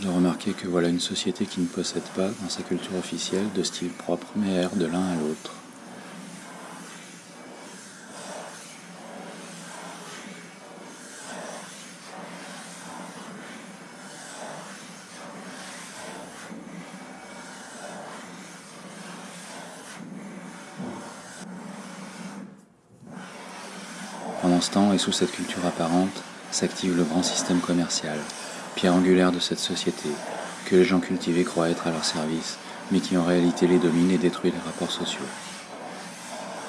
De remarquer que voilà une société qui ne possède pas, dans sa culture officielle, de style propre, mais erre de l'un à l'autre. Pendant ce temps, et sous cette culture apparente, s'active le grand système commercial, angulaire de cette société, que les gens cultivés croient être à leur service, mais qui en réalité les domine et détruit les rapports sociaux.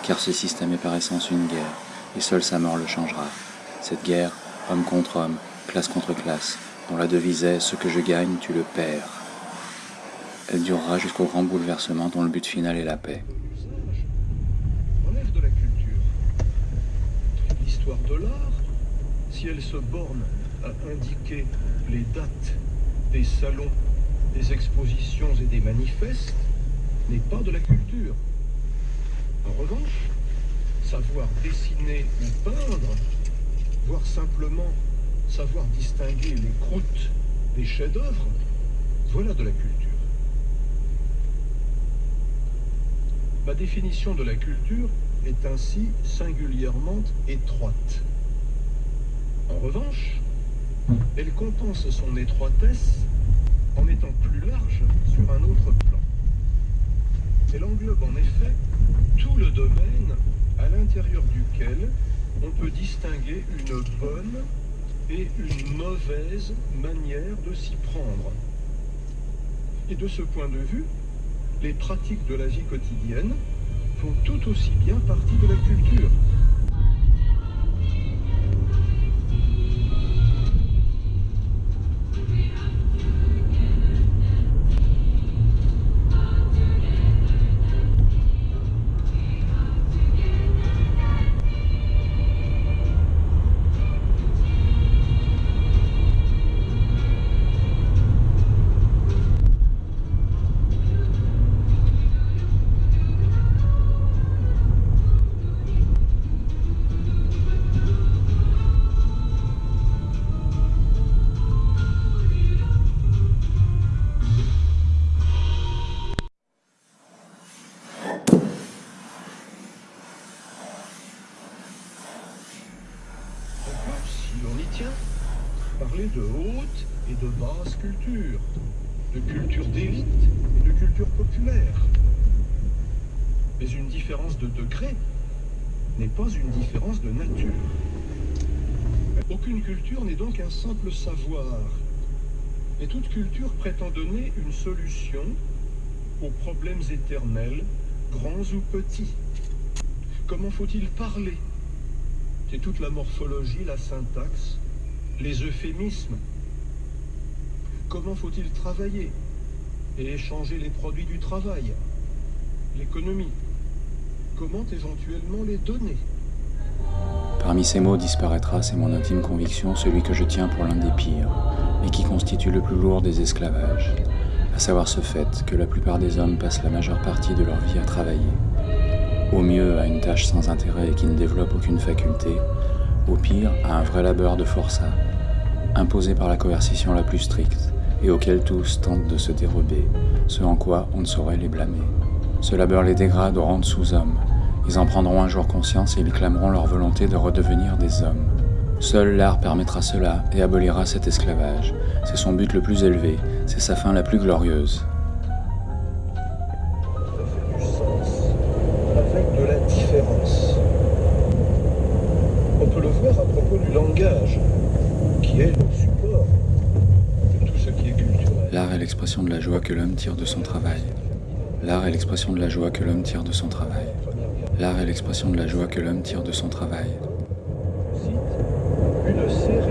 Car ce système est par essence une guerre, et seule sa mort le changera. Cette guerre, homme contre homme, classe contre classe, dont la devise est Ce que je gagne, tu le perds. Elle durera jusqu'au grand bouleversement dont le but final est la paix. L'histoire de l'art, si elle se borne à indiquer les dates des salons, des expositions et des manifestes, n'est pas de la culture. En revanche, savoir dessiner ou peindre, voire simplement savoir distinguer les croûtes des chefs-d'œuvre, voilà de la culture. Ma définition de la culture est ainsi singulièrement étroite. En revanche, elle compense son étroitesse en étant plus large sur un autre plan. Elle englobe en effet tout le domaine à l'intérieur duquel on peut distinguer une bonne et une mauvaise manière de s'y prendre. Et de ce point de vue, les pratiques de la vie quotidienne font tout aussi bien partie de la culture. De basse culture, de culture d'élite et de culture populaire. Mais une différence de degré n'est pas une différence de nature. Aucune culture n'est donc un simple savoir. Et toute culture prétend donner une solution aux problèmes éternels, grands ou petits. Comment faut-il parler? C'est toute la morphologie, la syntaxe, les euphémismes. Comment faut-il travailler et échanger les produits du travail, l'économie? Comment éventuellement les donner? Parmi ces mots disparaîtra, c'est mon intime conviction, celui que je tiens pour l'un des pires, et qui constitue le plus lourd des esclavages, à savoir ce fait que la plupart des hommes passent la majeure partie de leur vie à travailler. Au mieux à une tâche sans intérêt et qui ne développe aucune faculté, au pire à un vrai labeur de forçat, imposé par la coercition la plus stricte, et auquel tous tentent de se dérober, ce en quoi on ne saurait les blâmer. Ce labeur les dégrade au rang de sous-hommes. Ils en prendront un jour conscience et ils clameront leur volonté de redevenir des hommes. Seul l'art permettra cela et abolira cet esclavage. C'est son but le plus élevé, c'est sa fin la plus glorieuse. avec de la différence. On peut le voir à propos du langage qui est le support de tout ce qui est culturel. L'art est l'expression de la joie que l'homme tire de son travail. L'art est l'expression de la joie que l'homme tire de son travail. L'art est l'expression de la joie que l'homme tire de son travail. Une série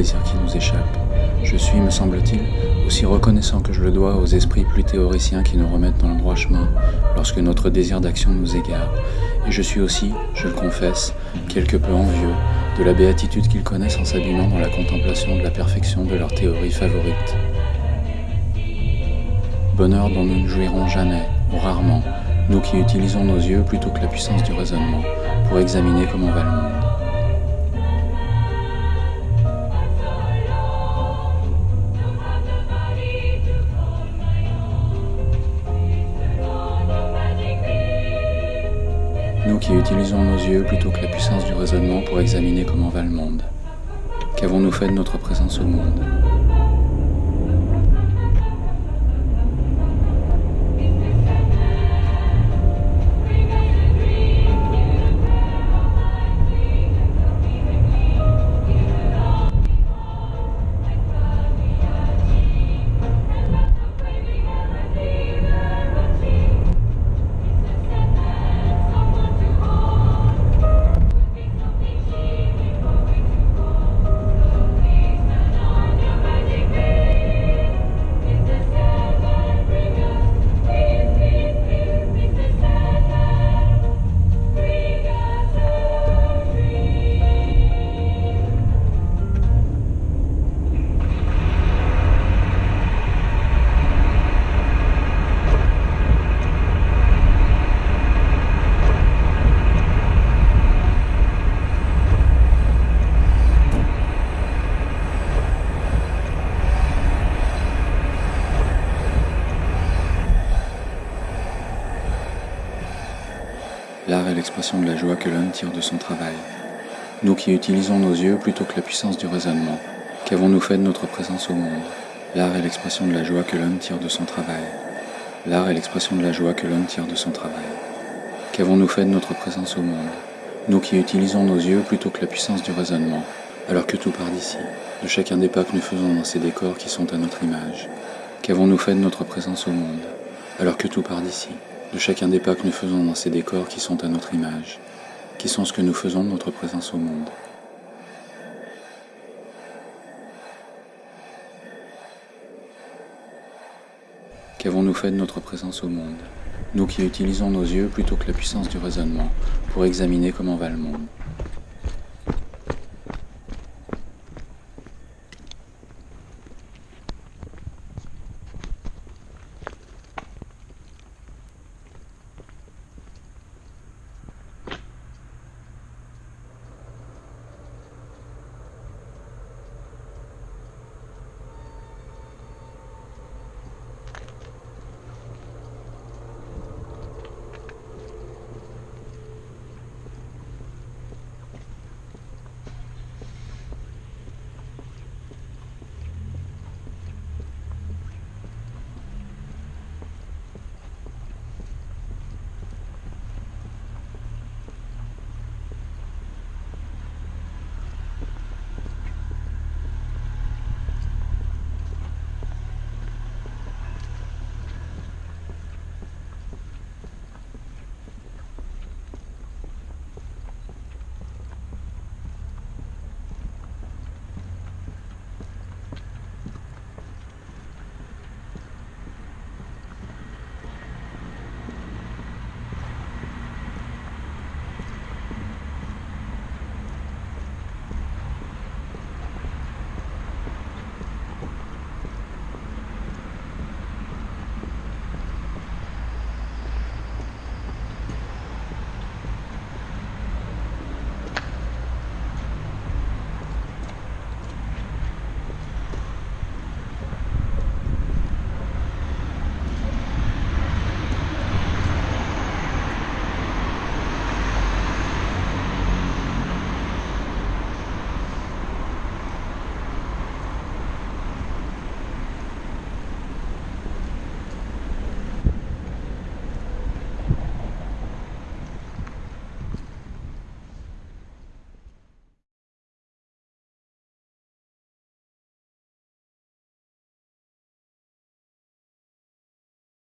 plaisirs qui nous échappent. Je suis, me semble-t-il, aussi reconnaissant que je le dois aux esprits plus théoriciens qui nous remettent dans le droit chemin lorsque notre désir d'action nous égare. Et je suis aussi, je le confesse, quelque peu envieux de la béatitude qu'ils connaissent en s'abîmant dans la contemplation de la perfection de leur théorie favorite. Bonheur dont nous ne jouirons jamais, ou rarement, nous qui utilisons nos yeux plutôt que la puissance du raisonnement pour examiner comment va le monde. Nous qui utilisons nos yeux plutôt que la puissance du raisonnement pour examiner comment va le monde. Qu'avons-nous fait de notre présence au monde? L'art est l'expression de la joie que l'homme tire de son travail. Nous qui utilisons nos yeux plutôt que la puissance du raisonnement, qu'avons-nous fait de notre présence au monde? L'art est l'expression de la joie que l'homme tire de son travail. L'art est l'expression de la joie que l'homme tire de son travail. Qu'avons-nous fait de notre présence au monde? Nous qui utilisons nos yeux plutôt que la puissance du raisonnement, alors que tout part d'ici, de chacun des pas que nous faisons dans ces décors qui sont à notre image. Qu'avons-nous fait de notre présence au monde? Alors que tout part d'ici, de chacun des pas que nous faisons dans ces décors qui sont à notre image, qui sont ce que nous faisons de notre présence au monde. Qu'avons-nous fait de notre présence au monde? Nous qui utilisons nos yeux plutôt que la puissance du raisonnement pour examiner comment va le monde.